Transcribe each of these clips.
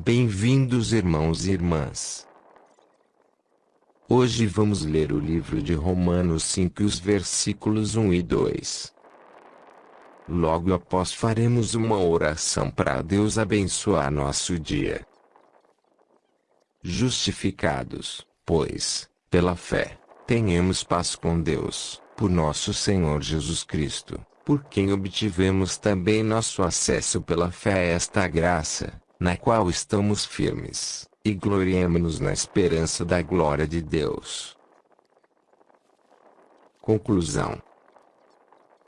Bem-vindos, irmãos e irmãs. Hoje vamos ler o livro de Romanos 5 os versículos 1 e 2. Logo após faremos uma oração para Deus abençoar nosso dia. Justificados, pois, pela fé, tenhamos paz com Deus, por nosso Senhor Jesus Cristo, por quem obtivemos também nosso acesso pela fé a esta graça, na qual estamos firmes e gloriemo-nos na esperança da glória de Deus. Conclusão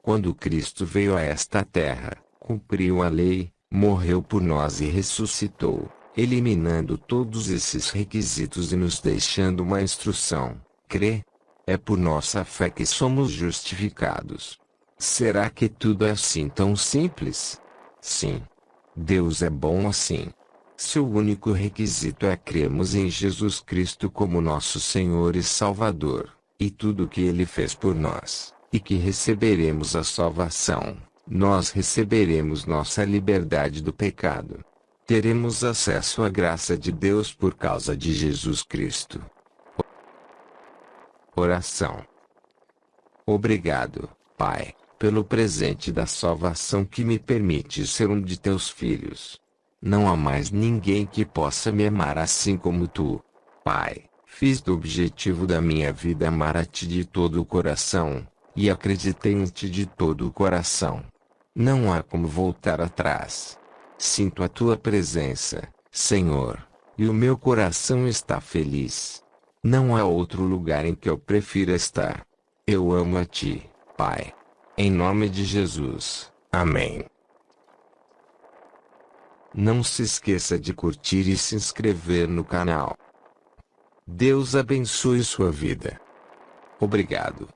Quando Cristo veio a esta terra, cumpriu a lei, morreu por nós e ressuscitou, eliminando todos esses requisitos e nos deixando uma instrução, crê. É por nossa fé que somos justificados. Será que tudo é assim tão simples? Sim. Deus é bom assim. Seu único requisito é cremos em Jesus Cristo como nosso Senhor e Salvador, e tudo o que Ele fez por nós, e que receberemos a salvação, nós receberemos nossa liberdade do pecado. Teremos acesso à graça de Deus por causa de Jesus Cristo. Oração. Obrigado, Pai, pelo presente da salvação que me permite ser um de teus filhos. Não há mais ninguém que possa me amar assim como tu. Pai, fiz do objetivo da minha vida amar a ti de todo o coração, e acreditei em ti de todo o coração. Não há como voltar atrás. Sinto a tua presença, Senhor, e o meu coração está feliz. Não há outro lugar em que eu prefira estar. Eu amo a ti, Pai. Em nome de Jesus. Amém. Não se esqueça de curtir e se inscrever no canal. Deus abençoe sua vida. Obrigado.